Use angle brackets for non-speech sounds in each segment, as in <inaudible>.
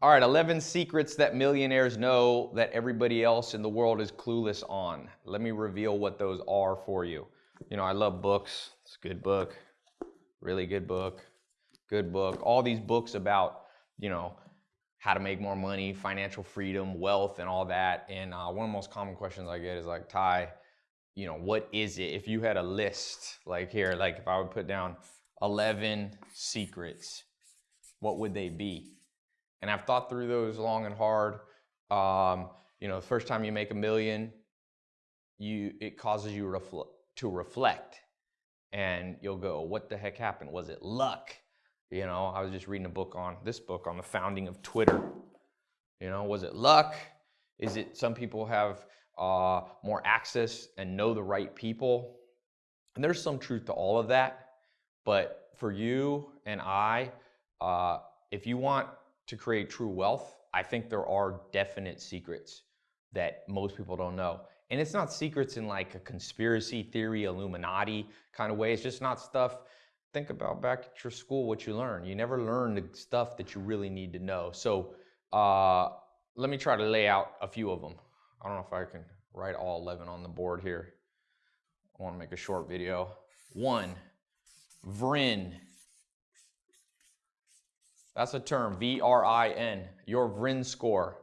All right, 11 secrets that millionaires know that everybody else in the world is clueless on. Let me reveal what those are for you. You know, I love books. It's a good book, really good book, good book. All these books about, you know, how to make more money, financial freedom, wealth, and all that. And uh, one of the most common questions I get is like, Ty, you know, what is it? If you had a list, like here, like if I would put down 11 secrets, what would they be? And I've thought through those long and hard. Um, you know, the first time you make a million, you it causes you refl- to reflect, and you'll go, "What the heck happened? Was it luck?" You know, I was just reading a book on this book on the founding of Twitter. You know, was it luck? Is it some people have uh, more access and know the right people. And there's some truth to all of that. But for you and I, uh, if you want to create true wealth, I think there are definite secrets that most people don't know. And it's not secrets in like a conspiracy theory, Illuminati kind of way. It's just not stuff. Think about back at your school what you learn. You never learn the stuff that you really need to know. So uh, let me try to lay out a few of them. I don't know if I can write all 11 on the board here. I want to make a short video. One, VRIN. That's a term, V-R-I-N, your VRIN score.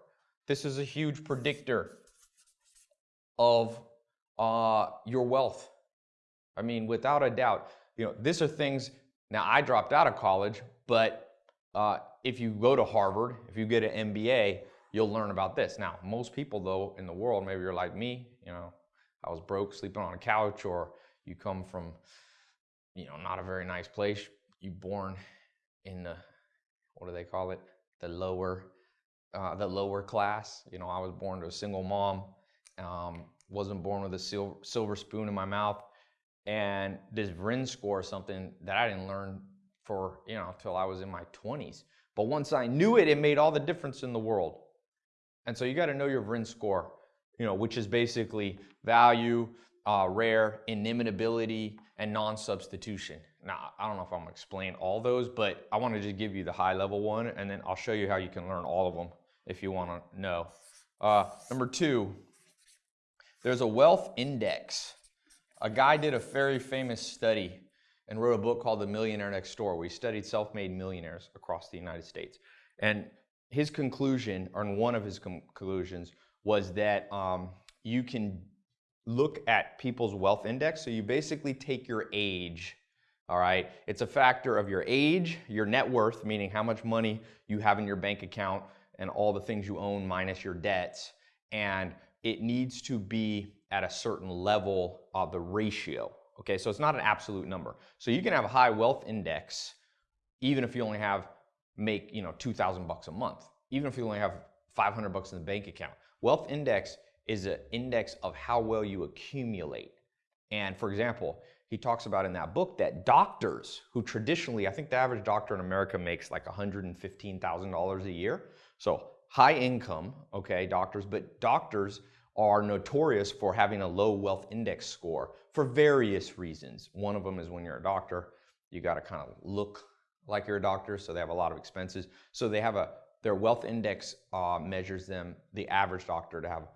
This is a huge predictor of uh, your wealth. I mean, without a doubt, you know, these are things, now I dropped out of college, but uh, if you go to Harvard, if you get an MBA, you'll learn about this. Now, most people though in the world, maybe you're like me, you know, I was broke sleeping on a couch or you come from, you know, not a very nice place. You born in the, what do they call it? The lower, uh, the lower class. You know, I was born to a single mom. Um, wasn't born with a silver, silver spoon in my mouth. And this VRIN score is something that I didn't learn for, you know, until I was in my 20s. But once I knew it, it made all the difference in the world. And so you got to know your VRIN score, you know, which is basically value, uh, rare, inimitability, and non-substitution. Now, I don't know if I'm gonna explain all those, but I wanna just give you the high level one, and then I'll show you how you can learn all of them if you wanna know. Uh, number two, there's a wealth index. A guy did a very famous study and wrote a book called The Millionaire Next Door, We studied self-made millionaires across the United States. And his conclusion, or one of his conclusions, was that um, you can look at people's wealth index. So you basically take your age, all right? It's a factor of your age, your net worth, meaning how much money you have in your bank account and all the things you own minus your debts. And it needs to be at a certain level of the ratio. Okay, so it's not an absolute number. So you can have a high wealth index even if you only have make, you know, 2000 bucks a month, even if you only have 500 bucks in the bank account. Wealth index is an index of how well you accumulate. And for example, he talks about in that book that doctors who traditionally, I think the average doctor in America makes like $115,000 a year. So high income, okay, doctors, but doctors are notorious for having a low wealth index score for various reasons. One of them is when you're a doctor, you got to kind of look like you're a doctor, so they have a lot of expenses. So they have a their wealth index uh, measures them, the average doctor, to have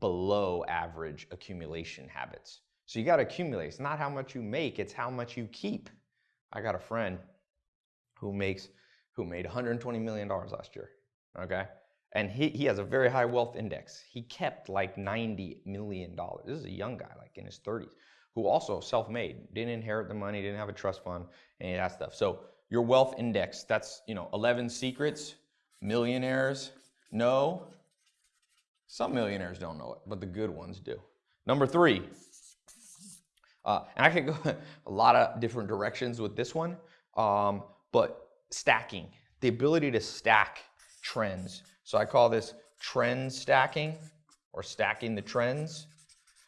below average accumulation habits. So you got to accumulate. It's not how much you make; it's how much you keep. I got a friend who makes who made 120 million dollars last year. Okay, and he he has a very high wealth index. He kept like 90 million dollars. This is a young guy, like in his 30s, who also self-made, didn't inherit the money, didn't have a trust fund, any of that stuff. So your wealth index. That's, you know, 11 secrets millionaires know. Some millionaires don't know it, but the good ones do. Number three, uh, and I could go <laughs> a lot of different directions with this one, um, but stacking, the ability to stack trends. So I call this trend stacking or stacking the trends.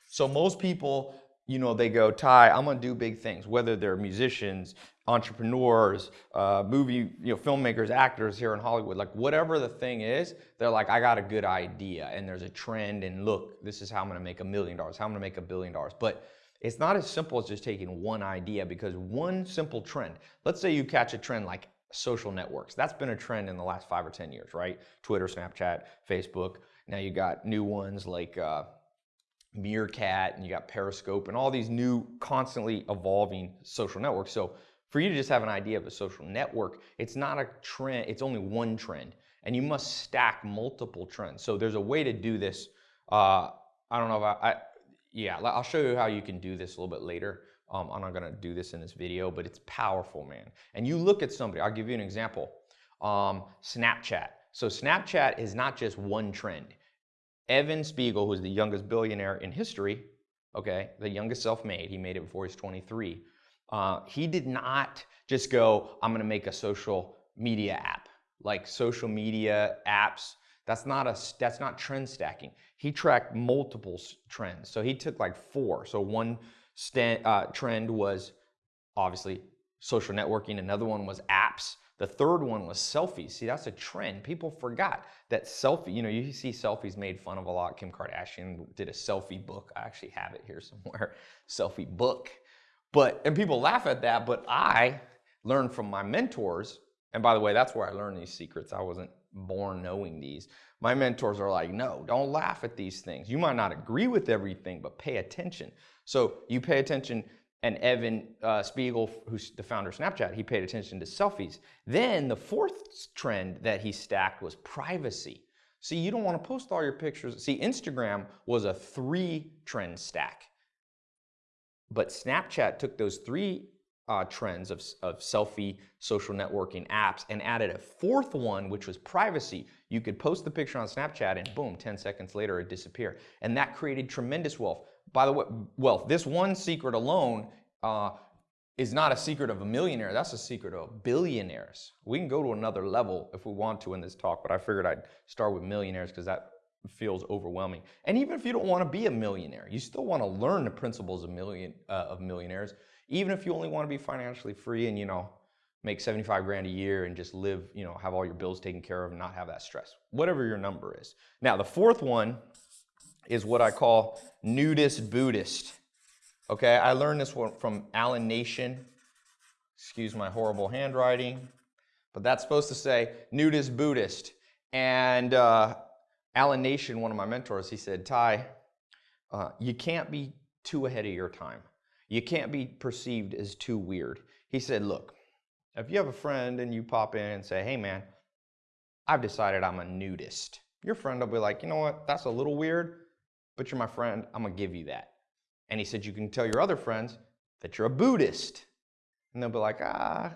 So most people, you know, they go, Ty, I'm gonna do big things, whether they're musicians, entrepreneurs, uh, movie, you know, filmmakers, actors here in Hollywood, like whatever the thing is, they're like, I got a good idea and there's a trend and look, this is how I'm gonna make a million dollars, how I'm gonna make a billion dollars. But it's not as simple as just taking one idea because one simple trend, let's say you catch a trend like social networks. That's been a trend in the last five or 10 years, right? Twitter, Snapchat, Facebook. Now you got new ones like uh, Meerkat and you got Periscope and all these new constantly evolving social networks. So for you to just have an idea of a social network, it's not a trend, it's only one trend. And you must stack multiple trends. So there's a way to do this. Uh, I don't know if I, I, yeah, I'll show you how you can do this a little bit later. Um, I'm not gonna do this in this video, but it's powerful, man. And you look at somebody, I'll give you an example. Um, Snapchat. So Snapchat is not just one trend. Evan Spiegel, who's the youngest billionaire in history, okay, the youngest self-made, he made it before he's 23. Uh, he did not just go, I'm gonna make a social media app. Like social media apps, that's not a that's not trend stacking. He tracked multiple trends. So he took like four. So one uh, trend was obviously social networking. Another one was apps. The third one was selfies. See, that's a trend. People forgot that selfie, you know, you see selfies made fun of a lot. Kim Kardashian did a selfie book. I actually have it here somewhere, <laughs> selfie book. But, and people laugh at that, but I learned from my mentors. And by the way, that's where I learned these secrets. I wasn't born knowing these. My mentors are like, no, don't laugh at these things. You might not agree with everything, but pay attention. So you pay attention, and Evan uh, Spiegel, who's the founder of Snapchat, he paid attention to selfies. Then the fourth trend that he stacked was privacy. See, you don't want to post all your pictures. See, Instagram was a three trend stack. But Snapchat took those three uh, trends of, of selfie social networking apps and added a fourth one, which was privacy. You could post the picture on Snapchat and boom, 10 seconds later it disappeared. And that created tremendous wealth. By the way, wealth, this one secret alone uh, is not a secret of a millionaire. That's a secret of billionaires. We can go to another level if we want to in this talk, but I figured I'd start with millionaires because that feels overwhelming. And even if you don't want to be a millionaire, you still want to learn the principles of million uh, of millionaires. Even if you only want to be financially free and you know make 75 grand a year and just live, you know, have all your bills taken care of and not have that stress. Whatever your number is. Now, the fourth one is what I call nudist Buddhist. Okay, I learned this one from Alan Nation. Excuse my horrible handwriting, but that's supposed to say nudist Buddhist. And uh, Alan Nation, one of my mentors, he said, Ty, uh, you can't be too ahead of your time. You can't be perceived as too weird. He said, look, if you have a friend and you pop in and say, hey man, I've decided I'm a nudist. Your friend will be like, you know what, that's a little weird, but you're my friend, I'm gonna give you that. And he said, you can tell your other friends that you're a Buddhist. And they'll be like, ah,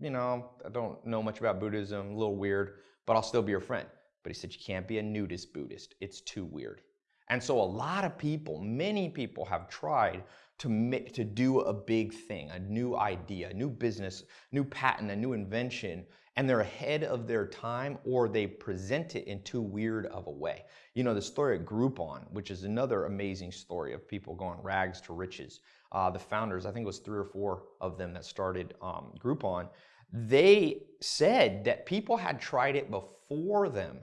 you know, I don't know much about Buddhism, a little weird, but I'll still be your friend. But he said, you can't be a nudist Buddhist. It's too weird. And so a lot of people, many people have tried to, to do a big thing, a new idea, a new business, new patent, a new invention, and they're ahead of their time or they present it in too weird of a way. You know, the story at Groupon, which is another amazing story of people going rags to riches. Uh, the founders, I think it was three or four of them that started um, Groupon, they said that people had tried it before them,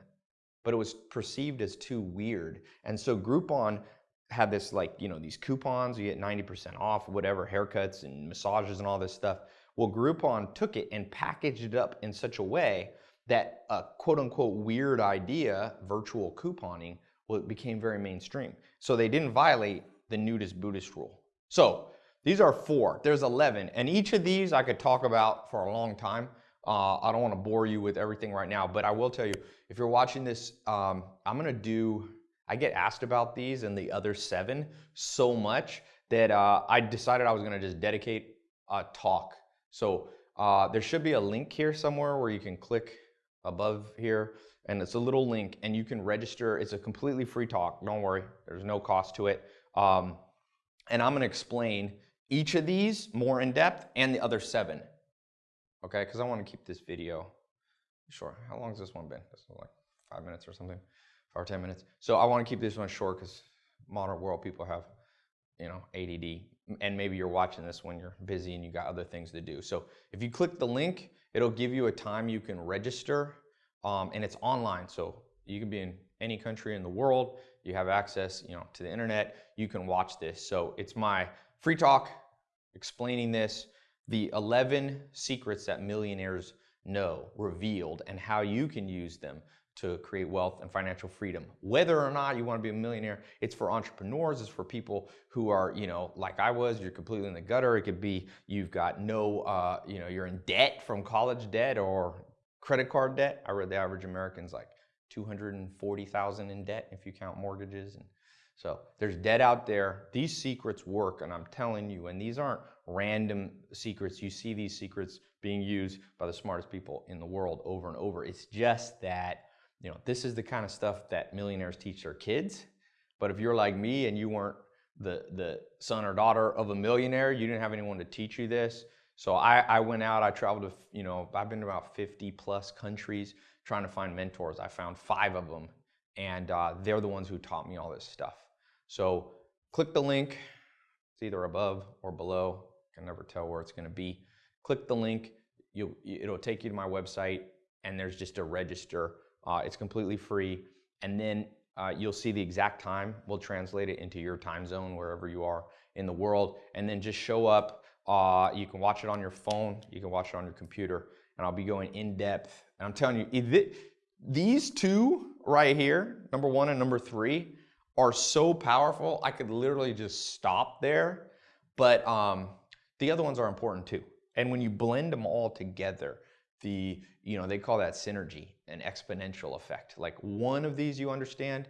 but it was perceived as too weird. And so Groupon had this like, you know, these coupons, you get 90% off, whatever, haircuts and massages and all this stuff. Well, Groupon took it and packaged it up in such a way that a quote unquote weird idea, virtual couponing, well, it became very mainstream. So they didn't violate the nudist Buddhist rule. So these are four, there's 11. And each of these I could talk about for a long time. Uh, I don't want to bore you with everything right now, but I will tell you, if you're watching this, um, I'm going to do, I get asked about these and the other seven so much that uh, I decided I was going to just dedicate a talk so uh, there should be a link here somewhere where you can click above here and it's a little link and you can register. It's a completely free talk. Don't worry, there's no cost to it. Um, and I'm gonna explain each of these more in depth and the other seven. Okay, because I want to keep this video short. How long has this one been? This is like five minutes or something, five or 10 minutes. So I want to keep this one short because modern world people have, you know, ADD and maybe you're watching this when you're busy and you got other things to do. So if you click the link, it'll give you a time you can register um, and it's online. So you can be in any country in the world. You have access, you know, to the internet. You can watch this. So it's my free talk explaining this, the 11 secrets that millionaires know revealed and how you can use them to create wealth and financial freedom. Whether or not you want to be a millionaire, it's for entrepreneurs, it's for people who are, you know, like I was, you're completely in the gutter. It could be you've got no, uh, you know, you're in debt from college debt or credit card debt. I read the average American's like 240,000 in debt if you count mortgages and so there's debt out there. These secrets work, and I'm telling you, and these aren't random secrets. You see these secrets being used by the smartest people in the world over and over. It's just that, you know, this is the kind of stuff that millionaires teach their kids. But if you're like me and you weren't the, the son or daughter of a millionaire, you didn't have anyone to teach you this. So I, I went out, I traveled to, you know, I've been to about 50 plus countries trying to find mentors. I found five of them, and uh, they're the ones who taught me all this stuff. So click the link. It's either above or below. Can never tell where it's going to be. Click the link. You, it'll take you to my website, and there's just a register. Uh, it's completely free. And then uh, you'll see the exact time. We'll translate it into your time zone, wherever you are in the world. And then just show up. Uh, you can watch it on your phone. You can watch it on your computer. And I'll be going in depth. And I'm telling you, these two right here, number one and number three, are so powerful, I could literally just stop there. But um, the other ones are important too. And when you blend them all together, the, you know, they call that synergy, an exponential effect. Like one of these you understand,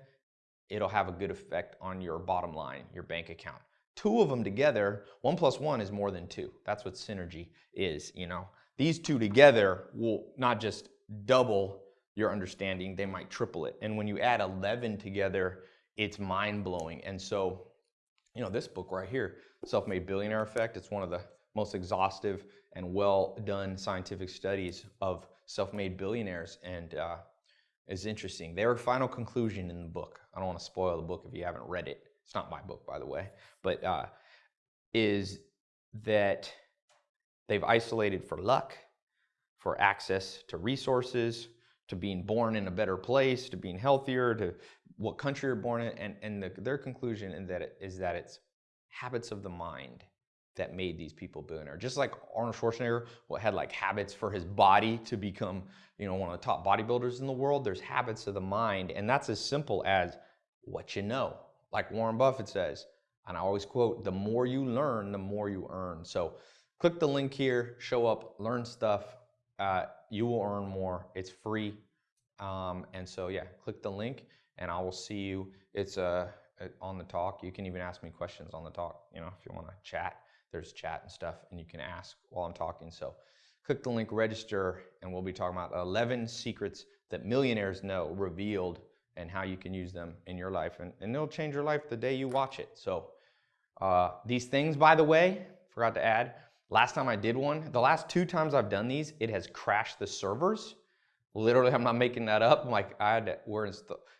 it'll have a good effect on your bottom line, your bank account. Two of them together, one plus one is more than two. That's what synergy is, you know. These two together will not just double your understanding, they might triple it. And when you add 11 together, it's mind blowing. And so, you know, this book right here, Self Made Billionaire Effect, it's one of the most exhaustive and well done scientific studies of self made billionaires. And uh, it's interesting. Their final conclusion in the book, I don't want to spoil the book if you haven't read it. It's not my book, by the way, but uh, is that they've isolated for luck, for access to resources, to being born in a better place, to being healthier, to what country you're born in, and, and the, their conclusion is that, it, is that it's habits of the mind that made these people billionaire. Just like Arnold Schwarzenegger had like habits for his body to become, you know, one of the top bodybuilders in the world, there's habits of the mind, and that's as simple as what you know. Like Warren Buffett says, and I always quote, the more you learn, the more you earn. So click the link here, show up, learn stuff. Uh, you will earn more. It's free. Um, and so, yeah, click the link and I will see you. It's uh, on the talk. You can even ask me questions on the talk, you know, if you want to chat. There's chat and stuff, and you can ask while I'm talking. So click the link, register, and we'll be talking about 11 secrets that millionaires know revealed and how you can use them in your life. And, and it'll change your life the day you watch it. So uh, these things, by the way, forgot to add, last time I did one, the last two times I've done these, it has crashed the servers. Literally, I'm not making that up. I'm Like I had to, we're in,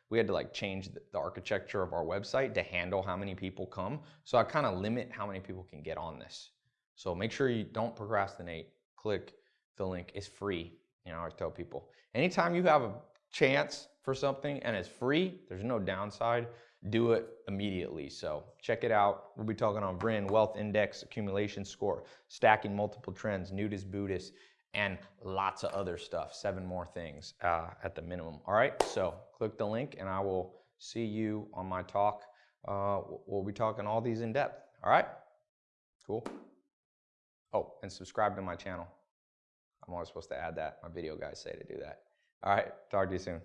we had to like change the, architecture of our website to handle how many people come. So I kind of limit how many people can get on this. So make sure you don't procrastinate. Click the link. It's free. You know, I always tell people anytime you have a chance for something and it's free, there's no downside. Do it immediately. So check it out. We'll be talking on VRIN, Wealth Index, Accumulation Score, Stacking Multiple Trends, Nudist Buddhist, and lots of other stuff, seven more things uh, at the minimum. All right, so click the link and I will see you on my talk. Uh, we'll be talking all these in depth. All right, cool. Oh, and subscribe to my channel. I'm always supposed to add that. My video guys say to do that. All right, talk to you soon.